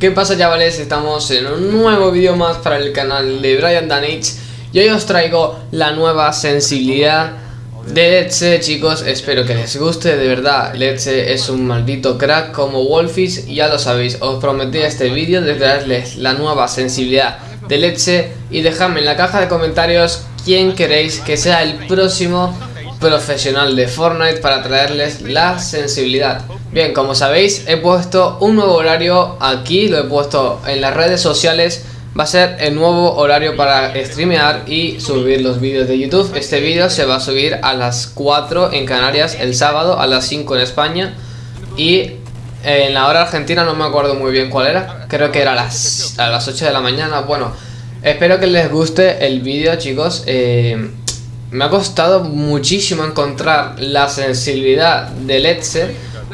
¿Qué pasa chavales? Estamos en un nuevo vídeo más para el canal de Brian Danich Y hoy os traigo la nueva sensibilidad de Let's chicos. Espero que les guste, de verdad. Let's es un maldito crack como Wolfish Ya lo sabéis, os prometí este vídeo de traerles la nueva sensibilidad de Let's Y dejadme en la caja de comentarios quién queréis que sea el próximo profesional de Fortnite para traerles la sensibilidad Bien, como sabéis, he puesto un nuevo horario aquí, lo he puesto en las redes sociales. Va a ser el nuevo horario para streamear y subir los vídeos de YouTube. Este vídeo se va a subir a las 4 en Canarias el sábado, a las 5 en España. Y en la hora argentina no me acuerdo muy bien cuál era. Creo que era a las, a las 8 de la mañana. Bueno, espero que les guste el vídeo chicos. Eh, Me ha costado muchísimo encontrar la sensibilidad del Let's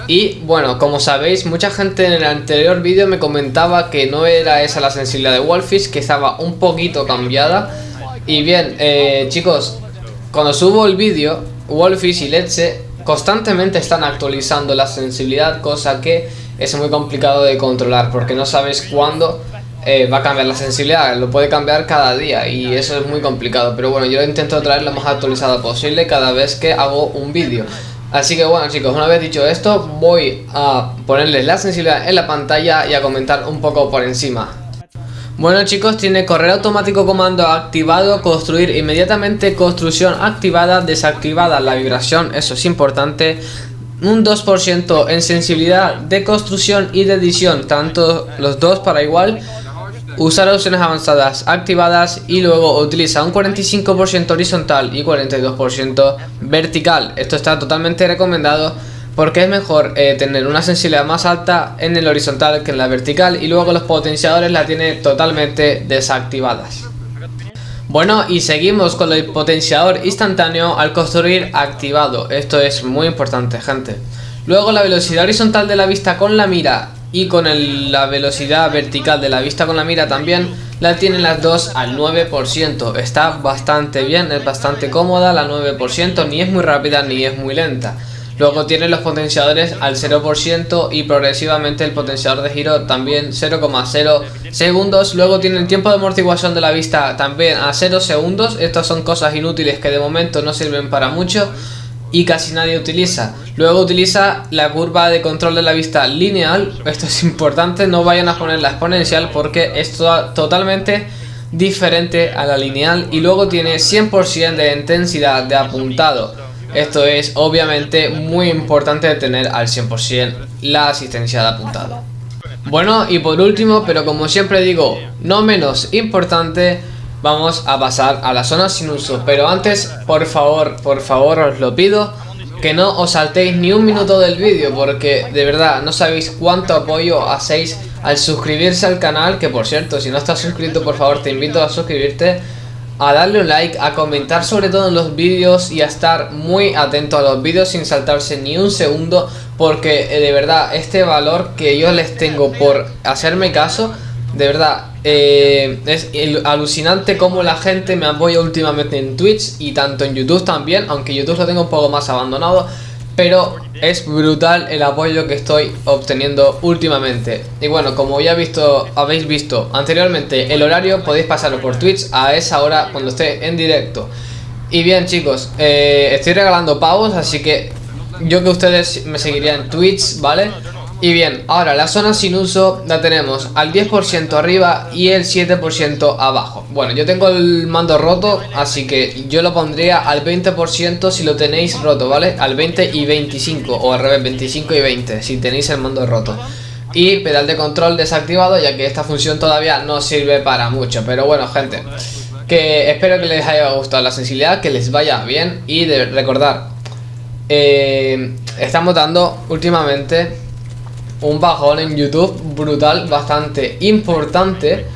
y bueno, como sabéis, mucha gente en el anterior vídeo me comentaba que no era esa la sensibilidad de Wolfish, que estaba un poquito cambiada. Y bien, eh, chicos, cuando subo el vídeo, Wolfish y Letze constantemente están actualizando la sensibilidad, cosa que es muy complicado de controlar, porque no sabes cuándo eh, va a cambiar la sensibilidad, lo puede cambiar cada día y eso es muy complicado. Pero bueno, yo intento traer lo más actualizada posible cada vez que hago un vídeo. Así que bueno chicos, una vez dicho esto, voy a ponerles la sensibilidad en la pantalla y a comentar un poco por encima. Bueno chicos, tiene correo automático comando activado, construir inmediatamente, construcción activada, desactivada la vibración, eso es importante, un 2% en sensibilidad de construcción y de edición, tanto los dos para igual, Usar opciones avanzadas activadas y luego utiliza un 45% horizontal y 42% vertical. Esto está totalmente recomendado porque es mejor eh, tener una sensibilidad más alta en el horizontal que en la vertical y luego los potenciadores la tiene totalmente desactivadas. Bueno y seguimos con el potenciador instantáneo al construir activado, esto es muy importante gente. Luego la velocidad horizontal de la vista con la mira y con la velocidad vertical de la vista con la mira también la tienen las dos al 9%, está bastante bien, es bastante cómoda la 9%, ni es muy rápida ni es muy lenta. Luego tiene los potenciadores al 0% y progresivamente el potenciador de giro también 0,0 segundos. Luego tiene el tiempo de amortiguación de la vista también a 0 segundos. Estas son cosas inútiles que de momento no sirven para mucho y casi nadie utiliza. Luego utiliza la curva de control de la vista lineal, esto es importante, no vayan a poner la exponencial porque es totalmente diferente a la lineal y luego tiene 100% de intensidad de apuntado. Esto es obviamente muy importante tener al 100% la asistencia de apuntado. Bueno y por último, pero como siempre digo, no menos importante, vamos a pasar a la zona sin uso. Pero antes, por favor, por favor os lo pido Que no os saltéis ni un minuto del vídeo Porque de verdad no sabéis cuánto apoyo hacéis al suscribirse al canal Que por cierto, si no estás suscrito por favor te invito a suscribirte a darle un like, a comentar sobre todo en los vídeos y a estar muy atento a los vídeos sin saltarse ni un segundo porque eh, de verdad este valor que yo les tengo por hacerme caso de verdad, eh, es alucinante cómo la gente me apoya últimamente en Twitch y tanto en YouTube también, aunque YouTube lo tengo un poco más abandonado, pero es brutal el apoyo que estoy obteniendo últimamente. Y bueno, como ya visto, habéis visto anteriormente el horario, podéis pasarlo por Twitch a esa hora cuando esté en directo. Y bien chicos, eh, estoy regalando pavos, así que yo que ustedes me seguirían en Twitch, ¿vale? Y bien, ahora la zona sin uso la tenemos al 10% arriba y el 7% abajo. Bueno, yo tengo el mando roto, así que yo lo pondría al 20% si lo tenéis roto, ¿vale? Al 20 y 25, o al revés, 25 y 20, si tenéis el mando roto. Y pedal de control desactivado, ya que esta función todavía no sirve para mucho. Pero bueno, gente, que espero que les haya gustado la sensibilidad, que les vaya bien. Y de recordar, eh, estamos dando últimamente un bajón en YouTube brutal, bastante importante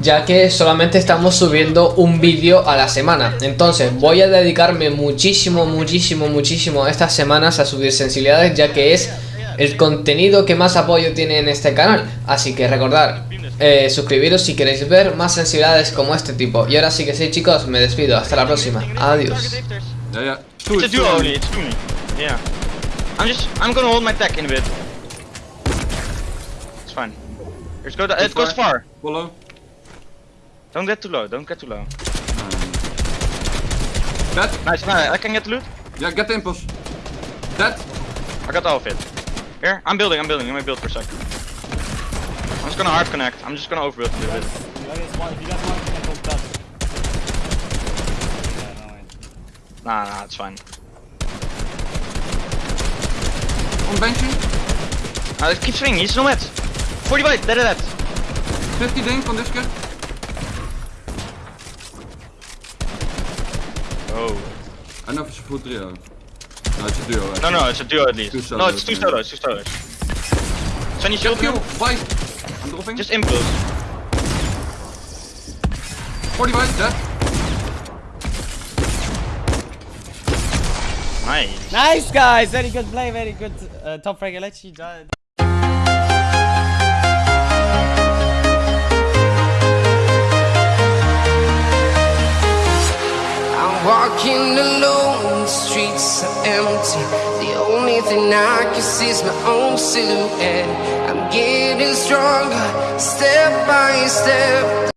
ya que solamente estamos subiendo un vídeo a la semana. Entonces voy a dedicarme muchísimo, muchísimo, muchísimo estas semanas a subir sensibilidades ya que es el contenido que más apoyo tiene en este canal. Así que recordar eh, suscribiros si queréis ver más sensibilidades como este tipo. Y ahora sí que sí chicos, me despido, hasta la próxima, adiós. I'm just Just go. it goes far. Follow. Don't get too low. Don't get too low. Dead. Nice. nice. I can get loot. Yeah, get the impulse. Dead. I got all of it. Here, I'm building. I'm building. Let me build for a sec. I'm just gonna hard connect. I'm just gonna overbuild a little bit. Nah, nah, it's fine. On benchy. Uh, keep swinging. He's no match. 40 bite. Dead, dead, dead. 50 ding on this guy. Oh. I know if it's a full trio. No, it's a duo. No, no, it's a duo at least. Two no, it's two yeah. solos. Two solos. Send you Kill, shield kill. kill. White. I'm dropping. Just impulse. 40 white. Dead. Nice. Nice guys, very good play, very good uh, top frag. Walking alone, the streets are empty. The only thing I can see is my own silhouette. I'm getting stronger, step by step.